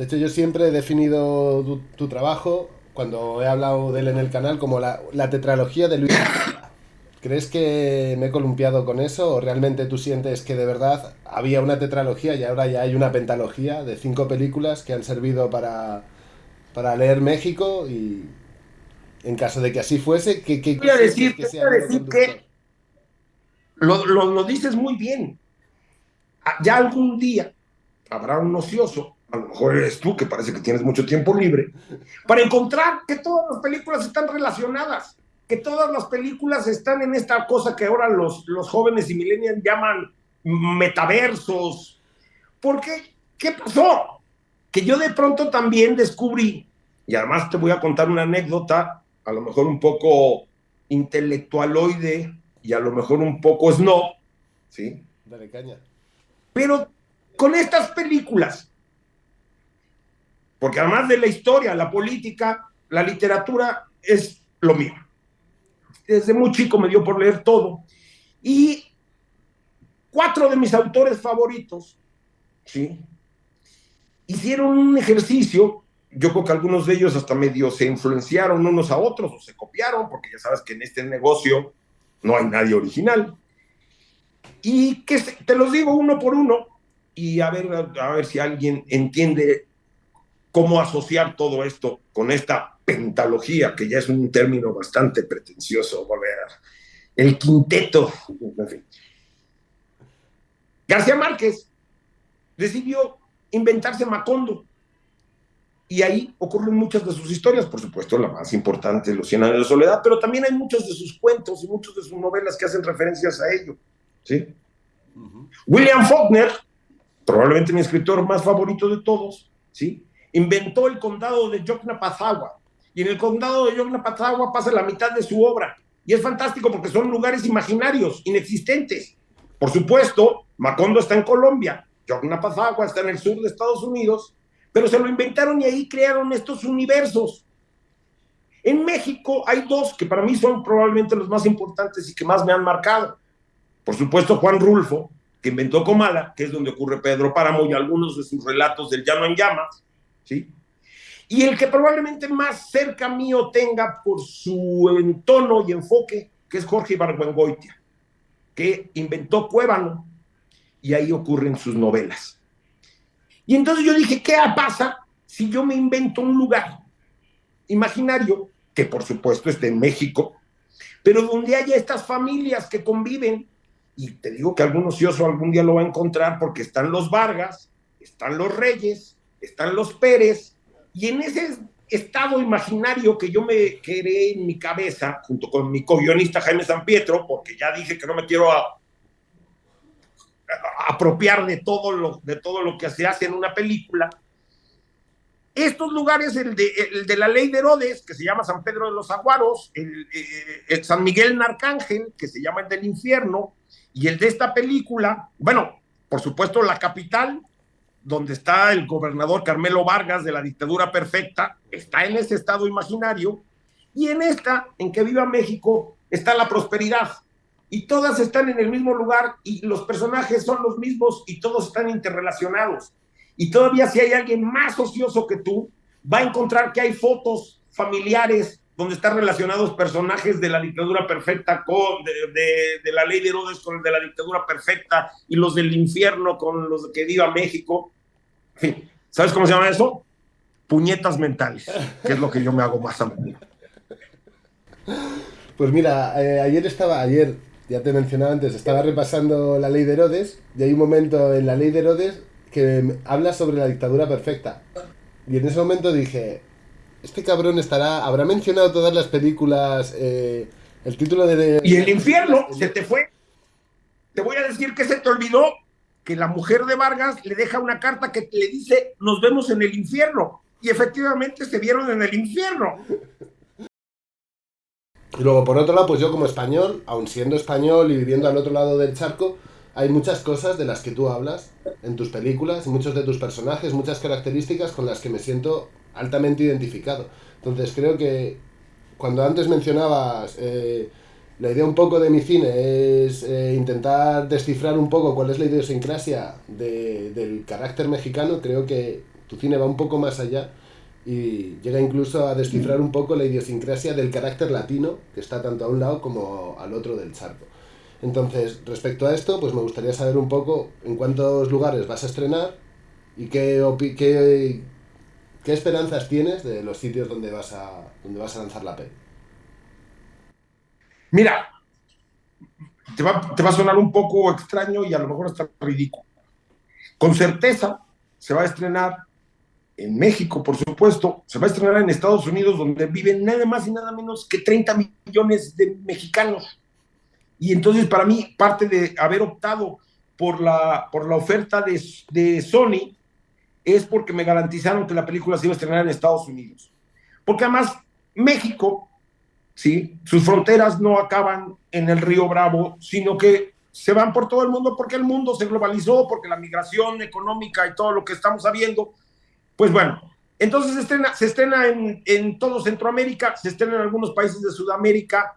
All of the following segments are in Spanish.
De hecho, yo siempre he definido tu, trabajo, cuando he hablado de él en el canal, como la, la tetralogía de Luis. ¿Crees que me he columpiado con eso o realmente tú sientes que de verdad había una tetralogía y ahora ya hay una pentalogía de cinco películas que han servido para, para leer México y en caso de que así fuese, ¿qué, qué voy a decir que, decir que lo, lo, dices muy bien. Ah, ya algún día habrá un ocioso, a lo mejor eres tú que parece que tienes mucho tiempo libre, para encontrar que todas las películas están relacionadas que todas las películas están en esta cosa que ahora los, los jóvenes y millennials llaman metaversos. Porque, ¿qué pasó? Que yo de pronto también descubrí, y además te voy a contar una anécdota, a lo mejor un poco intelectualoide y a lo mejor un poco snob, ¿sí? Dale caña. Pero con estas películas, porque además de la historia, la política, la literatura es lo mío desde muy chico me dio por leer todo. Y cuatro de mis autores favoritos, ¿sí? Hicieron un ejercicio, yo creo que algunos de ellos hasta medio se influenciaron unos a otros o se copiaron, porque ya sabes que en este negocio no hay nadie original. Y que te los digo uno por uno y a ver, a ver si alguien entiende cómo asociar todo esto con esta pentalogía, que ya es un término bastante pretencioso, volver el quinteto, en fin. García Márquez decidió inventarse Macondo. Y ahí ocurren muchas de sus historias, por supuesto, la más importante, Los Cien Años de Soledad, pero también hay muchos de sus cuentos y muchas de sus novelas que hacen referencias a ello. ¿sí? William Faulkner, probablemente mi escritor más favorito de todos, ¿sí? Inventó el condado de Yocnapazagua. Y en el condado de Yocnapazagua pasa la mitad de su obra. Y es fantástico porque son lugares imaginarios, inexistentes. Por supuesto, Macondo está en Colombia, Yocnapazagua está en el sur de Estados Unidos, pero se lo inventaron y ahí crearon estos universos. En México hay dos que para mí son probablemente los más importantes y que más me han marcado. Por supuesto, Juan Rulfo, que inventó Comala, que es donde ocurre Pedro Páramo y algunos de sus relatos del Llano en Llamas, y el que probablemente más cerca mío tenga por su entono y enfoque, que es Jorge Ibargüengoitia, que inventó Cuébano, y ahí ocurren sus novelas. Y entonces yo dije, ¿qué pasa si yo me invento un lugar imaginario, que por supuesto esté en México, pero donde haya estas familias que conviven, y te digo que algún ocioso algún día lo va a encontrar porque están los Vargas, están los Reyes, están los Pérez, y en ese estado imaginario que yo me creé en mi cabeza, junto con mi co-guionista Jaime San Pietro, porque ya dije que no me quiero apropiar de todo, lo, de todo lo que se hace en una película, estos lugares, el de, la ley de Herodes, que se llama San Pedro de los Aguaros, el, eh, el, San Miguel Narcángel, que se llama el del infierno, y el de esta película, bueno, por supuesto la capital, donde está el gobernador Carmelo Vargas de la dictadura perfecta, está en ese estado imaginario, y en esta, en que viva México, está la prosperidad. Y todas están en el mismo lugar y los personajes son los mismos y todos están interrelacionados. Y todavía si hay alguien más ocioso que tú, va a encontrar que hay fotos familiares donde están relacionados personajes de la dictadura perfecta con, de, la ley de Herodes con de la dictadura perfecta y los del infierno con los que viva México. ¿Sabes cómo se llama eso? Puñetas mentales, que es lo que yo me hago más a menudo. Pues mira, eh, ayer estaba, ayer, ya te mencionaba antes, estaba repasando la ley de Herodes y hay un momento en la ley de Herodes que habla sobre la dictadura perfecta. Y en ese momento dije, este cabrón estará, habrá mencionado todas las películas, eh, el título de... Y el infierno, se te fue. Te voy a decir que se te olvidó que la mujer de Vargas le deja una carta que le dice, nos vemos en el infierno. Y efectivamente se vieron en el infierno. Y luego, por otro lado, pues yo como español, aun siendo español y viviendo al otro lado del charco, hay muchas cosas de las que tú hablas en tus películas, muchos de tus personajes, muchas características con las que me siento altamente identificado. Entonces creo que cuando antes mencionabas eh, la idea un poco de mi cine es eh, intentar descifrar un poco cuál es la idiosincrasia de, del carácter mexicano, creo que tu cine va un poco más allá y llega incluso a descifrar un poco la idiosincrasia del carácter latino que está tanto a un lado como al otro del charco. Entonces, respecto a esto, pues me gustaría saber un poco en cuántos lugares vas a estrenar y qué, esperanzas tienes de los sitios donde vas a, donde vas a lanzar la peli. Mira, te va, te va a sonar un poco extraño y a lo mejor hasta ridículo. Con certeza se va a estrenar en México, por supuesto, se va a estrenar en Estados Unidos, donde viven nada más y nada menos que 30 millones de mexicanos. Y entonces, para mí, parte de haber optado por la, por la oferta de, de Sony es porque me garantizaron que la película se iba a estrenar en Estados Unidos. Porque además, México, ¿sí? sus fronteras no acaban en el río Bravo, sino que se van por todo el mundo porque el mundo se globalizó, porque la migración económica y todo lo que estamos sabiendo pues bueno, entonces se estrena, se estrena en, en, todo Centroamérica, se estrena en algunos países de Sudamérica,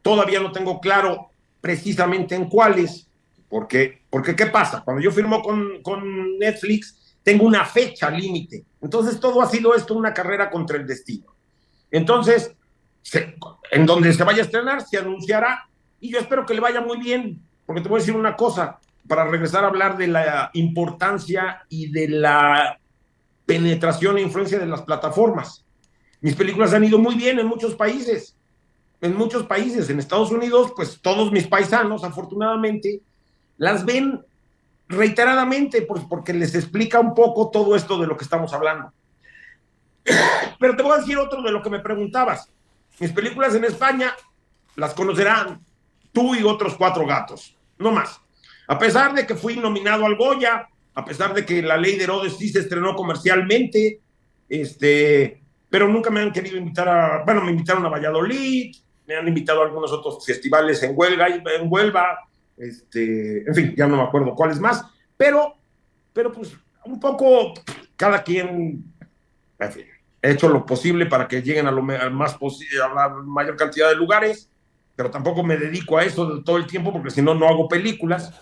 todavía no tengo claro precisamente en cuáles, porque, porque ¿qué pasa? Cuando yo firmo con, con Netflix, tengo una fecha límite, entonces todo ha sido esto una carrera contra el destino. Entonces, en donde se vaya a estrenar, se anunciará, y yo espero que le vaya muy bien, porque te voy a decir una cosa, para regresar a hablar de la importancia y de la penetración e influencia de las plataformas. Mis películas han ido muy bien en muchos países, en muchos países. En Estados Unidos, pues todos mis paisanos, afortunadamente, las ven reiteradamente pues, porque les explica un poco todo esto de lo que estamos hablando. Pero te voy a decir otro de lo que me preguntabas. Mis películas en España las conocerán tú y otros cuatro gatos, no más. A pesar de que fui nominado al Goya, a pesar de que la ley de Herodes sí se estrenó comercialmente, este, pero nunca me han querido invitar a, bueno, me invitaron a Valladolid, me han invitado a algunos otros festivales en Huelva, en Huelva, este, en fin, ya no me acuerdo cuáles más, pero, pero pues un poco cada quien, en fin, he hecho lo posible para que lleguen a lo más posible, a la mayor cantidad de lugares, pero tampoco me dedico a eso todo el tiempo porque si no, no hago películas.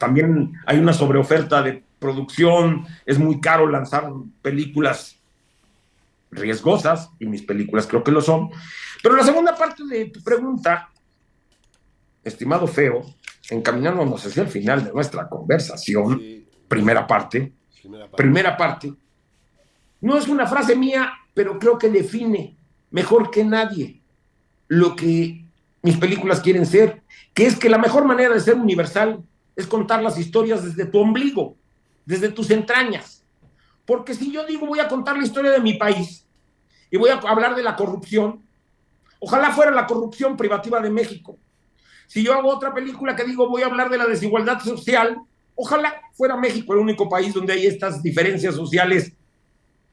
También hay una sobreoferta de producción, es muy caro lanzar películas riesgosas, y mis películas creo que lo son. Pero la segunda parte de tu pregunta, estimado Feo, encaminándonos hacia el final de nuestra conversación, primera, parte, primera parte, primera parte, no es una frase mía, pero creo que define mejor que nadie lo que mis películas quieren ser, que es que la mejor manera de ser universal es contar las historias desde tu ombligo, desde tus entrañas. Porque si yo digo voy a contar la historia de mi país y voy a hablar de la corrupción, ojalá fuera la corrupción privativa de México. Si yo hago otra película que digo voy a hablar de la desigualdad social, ojalá fuera México el único país donde hay estas diferencias sociales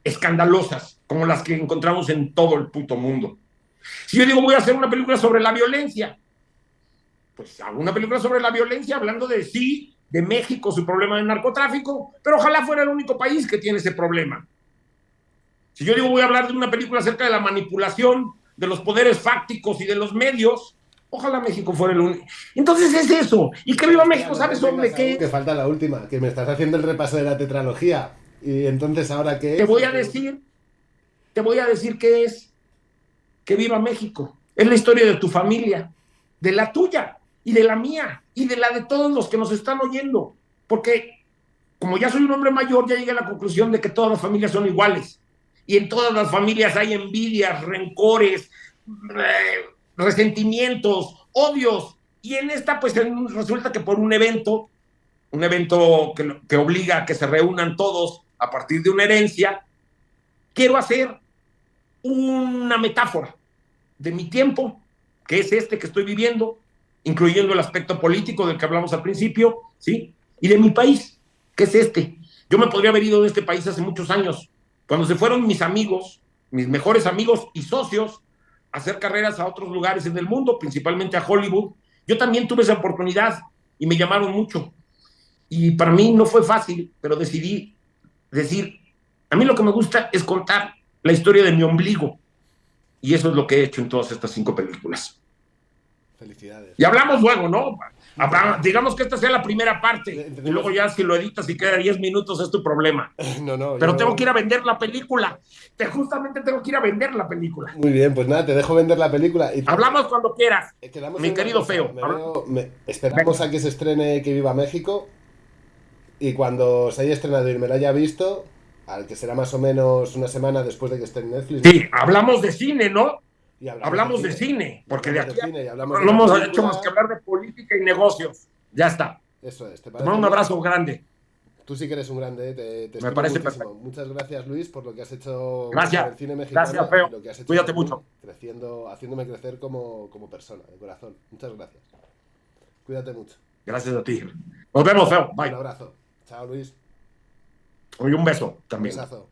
escandalosas, como las que encontramos en todo el puto mundo. Si yo digo voy a hacer una película sobre la violencia, pues hago una película sobre la violencia hablando de sí, de México, su problema de narcotráfico, pero ojalá fuera el único país que tiene ese problema. Si yo digo voy a hablar de una película acerca de la manipulación de los poderes fácticos y de los medios, ojalá México fuera el único. Entonces es eso. Y que viva México, ¿sabes sobre qué? Que falta la última, que me estás haciendo el repaso de la tetralogía. Y entonces ahora qué Te voy a decir, te voy a decir qué es. Que viva México. Es la historia de tu familia, de la tuya y de la mía y de la de todos los que nos están oyendo. Porque como ya soy un hombre mayor, ya llegué a la conclusión de que todas las familias son iguales. Y en todas las familias hay envidias, rencores, eh, resentimientos, odios. Y en esta, pues resulta que por un evento, un evento que, que obliga a que se reúnan todos a partir de una herencia, quiero hacer una metáfora de mi tiempo, que es este que estoy viviendo, incluyendo el aspecto político del que hablamos al principio, ¿sí? Y de mi país, que es este. Yo me podría haber ido de este país hace muchos años, cuando se fueron mis amigos, mis mejores amigos y socios, a hacer carreras a otros lugares en el mundo, principalmente a Hollywood. Yo también tuve esa oportunidad y me llamaron mucho. Y para mí no fue fácil, pero decidí decir, a mí lo que me gusta es contar la historia de mi ombligo. Y eso es lo que he hecho en todas estas cinco películas. Felicidades. Y hablamos luego, ¿no? digamos que esta sea la primera parte. Y luego ya si lo editas y queda 10 minutos es tu problema. No, no. Pero tengo que ir a vender la película. Te, justamente tengo que ir a vender la película. Muy bien, pues nada, te dejo vender la película. Y Hablamos cuando quieras. Mi querido feo. Esperamos a que se estrene Que Viva México. Y cuando se haya estrenado y me la haya visto, al que será más o menos una semana después de que esté en Netflix. Sí, hablamos de cine, ¿no? Hablamos, de, cine, porque de aquí no lo hemos hecho más que hablar de política y negocios. Ya está. Eso es. ¿te parece un abrazo grande. Tú sí que eres un grande, te, te Me parece perfecto. Muchas gracias, Luis, por lo que has hecho gracias. el cine mexicano. Gracias, feo. Lo que has hecho Cuídate mucho. Creciendo, haciéndome crecer como, como persona, de corazón. Muchas gracias. Cuídate mucho. Gracias a ti. Nos vemos, feo. Bye. Un abrazo. Chao, Luis. Y un beso también. Un besazo.